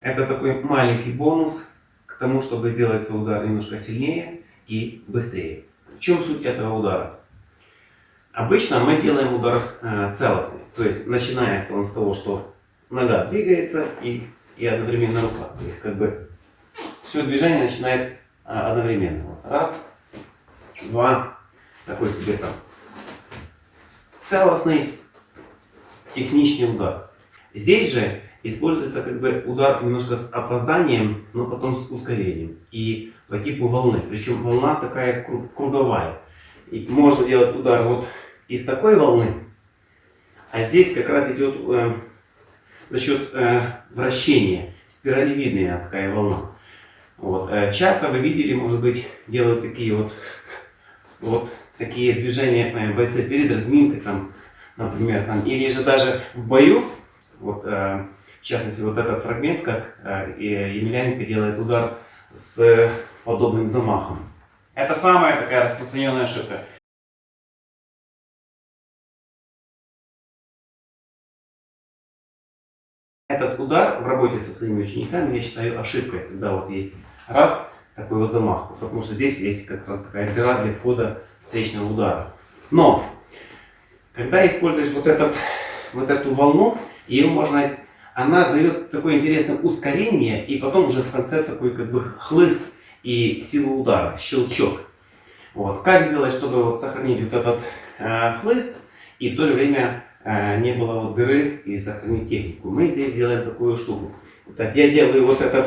Это такой маленький бонус к тому, чтобы сделать свой удар немножко сильнее и быстрее. В чем суть этого удара? Обычно мы делаем удар э, целостный. То есть начинается он с того, что нога двигается и, и одновременно рука. То есть как бы все движение начинает а, одновременно. Вот. Раз, два, такой себе там целостный техничный удар. Здесь же используется как бы удар немножко с опозданием, но потом с ускорением. И по типу волны. Причем волна такая круговая. И можно делать удар вот из такой волны, а здесь как раз идет э, за счет э, вращения, спиралевидная такая волна. Вот. Э, часто вы видели, может быть, делают такие вот, вот такие движения э, бойцы перед разминкой, там, например, там, или же даже в бою, вот, э, в частности, вот этот фрагмент, как э, Емельяненко делает удар с подобным замахом. Это самая такая распространенная ошибка. Этот удар в работе со своими учениками я считаю ошибкой, когда вот есть раз такой вот замах, потому что здесь есть как раз такая дыра для входа встречного удара. Но, когда используешь вот, этот, вот эту волну, ее можно, она дает такое интересное ускорение, и потом уже в конце такой как бы хлыст и силу удара, щелчок. Вот. Как сделать, чтобы вот сохранить вот этот э, хлыст и в то же время Э, не было вот дыры и сохранить технику. Мы здесь делаем такую штуку. Так, я делаю вот это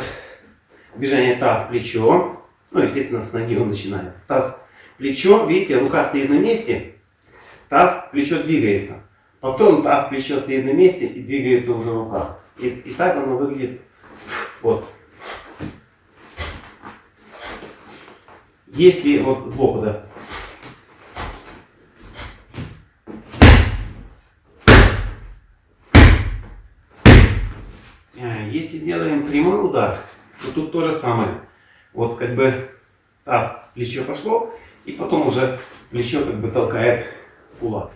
движение таз-плечо. Ну, естественно, с ноги он начинается. Таз-плечо, видите, рука стоит на месте, таз-плечо двигается. Потом таз-плечо стоит на месте и двигается уже рука. И, и так оно выглядит вот. Если вот сбоку, да, Если делаем прямой удар, то тут то же самое. Вот как бы таз, плечо пошло, и потом уже плечо как бы толкает кулак.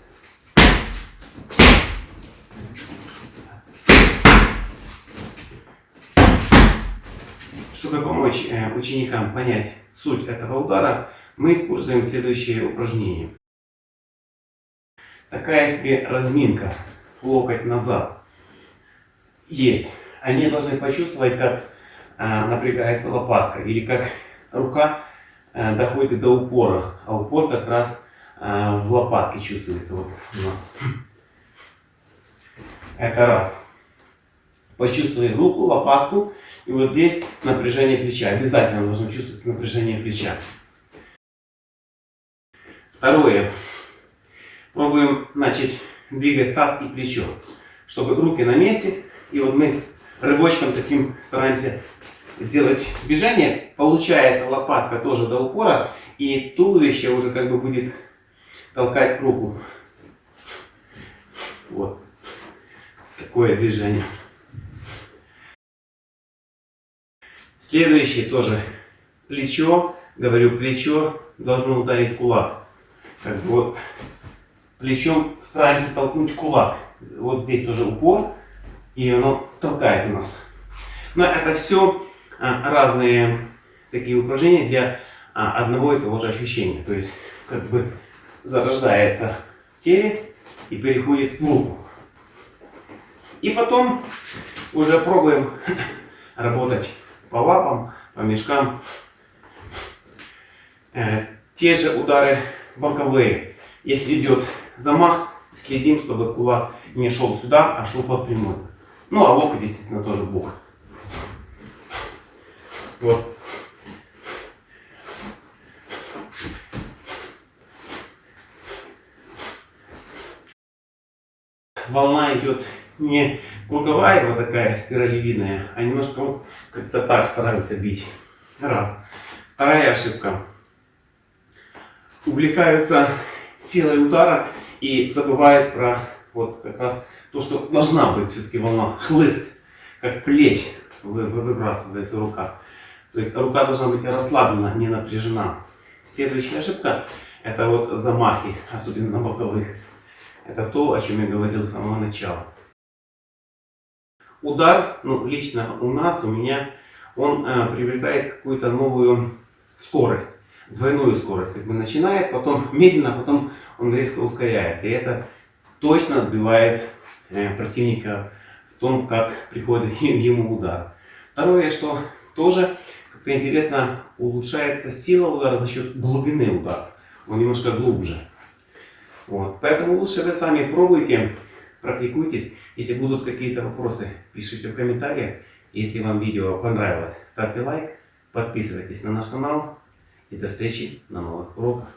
Чтобы помочь э, ученикам понять суть этого удара, мы используем следующее упражнение. Такая себе разминка, локоть назад. Есть они должны почувствовать, как а, напрягается лопатка или как рука а, доходит до упора. А упор как раз а, в лопатке чувствуется вот у нас. Это раз. Почувствуем руку, лопатку. И вот здесь напряжение плеча. Обязательно должно чувствоваться напряжение плеча. Второе. Пробуем начать двигать таз и плечо. Чтобы руки на месте. И вот мы рыбочком таким стараемся сделать движение. Получается лопатка тоже до упора. И туловище уже как бы будет толкать руку. Вот. Такое движение. Следующее тоже плечо. Говорю, плечо должно ударить кулак. Как бы вот плечом стараемся толкнуть кулак. Вот здесь тоже упор и оно толкает у нас. Но это все а, разные такие упражнения для а, одного и того же ощущения. То есть как бы зарождается в теле и переходит в руку. И потом уже пробуем работать по лапам, по мешкам. Э, те же удары боковые. Если идет замах, следим, чтобы кулак не шел сюда, а шел по прямой. Ну, а локоть, естественно, тоже в бок. Вот. Волна идет не круговая, вот такая спиралевидная, а немножко вот как-то так стараются бить. Раз. Вторая ошибка. Увлекаются силой удара и забывают про вот как раз то, что должна быть все-таки волна, хлыст, как плеть выбрасывается рука. То есть рука должна быть расслаблена, не напряжена. Следующая ошибка – это вот замахи, особенно на боковых. Это то, о чем я говорил с самого начала. Удар, ну, лично у нас, у меня, он э, приобретает какую-то новую скорость, двойную скорость. Как бы начинает, потом медленно, потом он резко ускоряется. И это точно сбивает э, противника в том, как приходит ему удар. Второе, что тоже как-то интересно улучшается сила удара за счет глубины удара. Он немножко глубже. Вот. Поэтому лучше вы сами пробуйте, практикуйтесь. Если будут какие-то вопросы, пишите в комментариях. Если вам видео понравилось, ставьте лайк, подписывайтесь на наш канал. И до встречи на новых уроках.